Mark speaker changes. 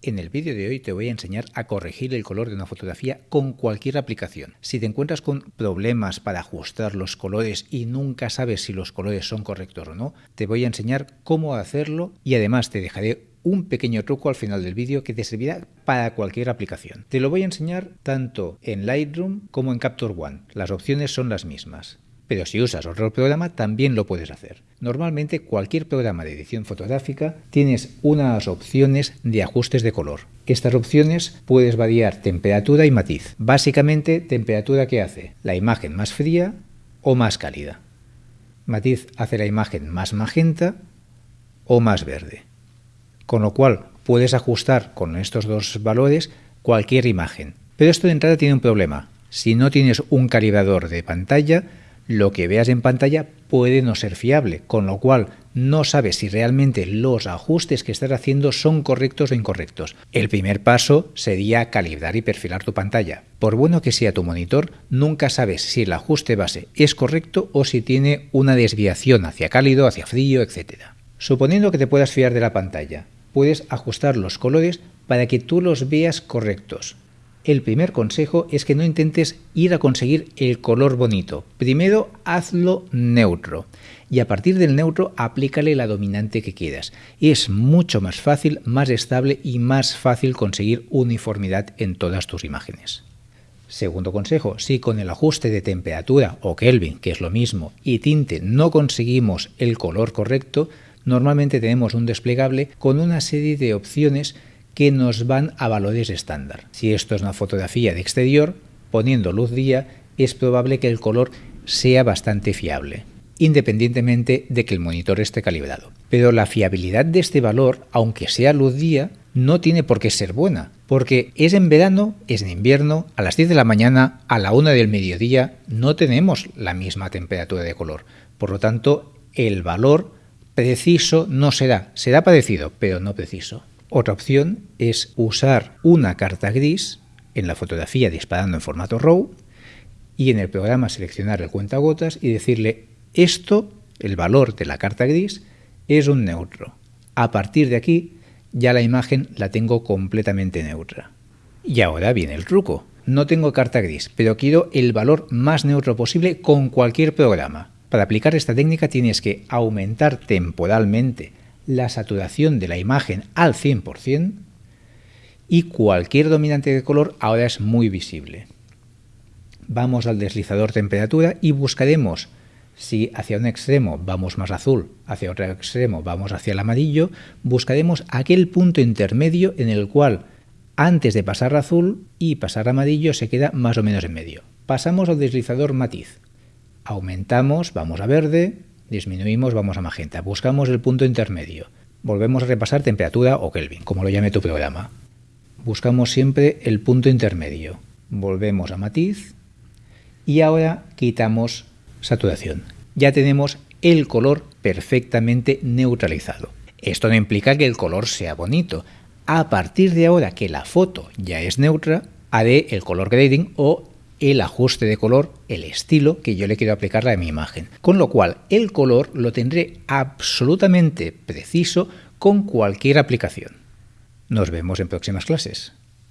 Speaker 1: En el vídeo de hoy te voy a enseñar a corregir el color de una fotografía con cualquier aplicación. Si te encuentras con problemas para ajustar los colores y nunca sabes si los colores son correctos o no, te voy a enseñar cómo hacerlo y además te dejaré un pequeño truco al final del vídeo que te servirá para cualquier aplicación. Te lo voy a enseñar tanto en Lightroom como en Capture One. Las opciones son las mismas pero si usas otro programa también lo puedes hacer. Normalmente cualquier programa de edición fotográfica tienes unas opciones de ajustes de color. Estas opciones puedes variar temperatura y matiz. Básicamente temperatura que hace la imagen más fría o más cálida. Matiz hace la imagen más magenta o más verde. Con lo cual puedes ajustar con estos dos valores cualquier imagen. Pero esto de entrada tiene un problema. Si no tienes un calibrador de pantalla, lo que veas en pantalla puede no ser fiable, con lo cual no sabes si realmente los ajustes que estás haciendo son correctos o incorrectos. El primer paso sería calibrar y perfilar tu pantalla. Por bueno que sea tu monitor, nunca sabes si el ajuste base es correcto o si tiene una desviación hacia cálido, hacia frío, etc. Suponiendo que te puedas fiar de la pantalla, puedes ajustar los colores para que tú los veas correctos el primer consejo es que no intentes ir a conseguir el color bonito. Primero hazlo neutro y a partir del neutro aplícale la dominante que quieras. Es mucho más fácil, más estable y más fácil conseguir uniformidad en todas tus imágenes. Segundo consejo, si con el ajuste de temperatura o Kelvin, que es lo mismo, y tinte no conseguimos el color correcto, normalmente tenemos un desplegable con una serie de opciones que nos van a valores estándar. Si esto es una fotografía de exterior, poniendo luz día, es probable que el color sea bastante fiable, independientemente de que el monitor esté calibrado. Pero la fiabilidad de este valor, aunque sea luz día, no tiene por qué ser buena, porque es en verano, es en invierno, a las 10 de la mañana, a la 1 del mediodía, no tenemos la misma temperatura de color. Por lo tanto, el valor preciso no será, será parecido, pero no preciso. Otra opción es usar una carta gris en la fotografía disparando en formato RAW y en el programa seleccionar el cuentagotas y decirle esto, el valor de la carta gris, es un neutro. A partir de aquí ya la imagen la tengo completamente neutra. Y ahora viene el truco. No tengo carta gris, pero quiero el valor más neutro posible con cualquier programa. Para aplicar esta técnica tienes que aumentar temporalmente la saturación de la imagen al 100% y cualquier dominante de color ahora es muy visible. Vamos al deslizador temperatura y buscaremos si hacia un extremo vamos más azul, hacia otro extremo vamos hacia el amarillo, buscaremos aquel punto intermedio en el cual antes de pasar azul y pasar amarillo se queda más o menos en medio. Pasamos al deslizador matiz. Aumentamos, vamos a verde, disminuimos, vamos a magenta. Buscamos el punto intermedio. Volvemos a repasar temperatura o Kelvin, como lo llame tu programa. Buscamos siempre el punto intermedio. Volvemos a matiz y ahora quitamos saturación. Ya tenemos el color perfectamente neutralizado. Esto no implica que el color sea bonito. A partir de ahora que la foto ya es neutra, haré el color grading o el ajuste de color, el estilo que yo le quiero aplicar a mi imagen. Con lo cual, el color lo tendré absolutamente preciso con cualquier aplicación. Nos vemos en próximas clases.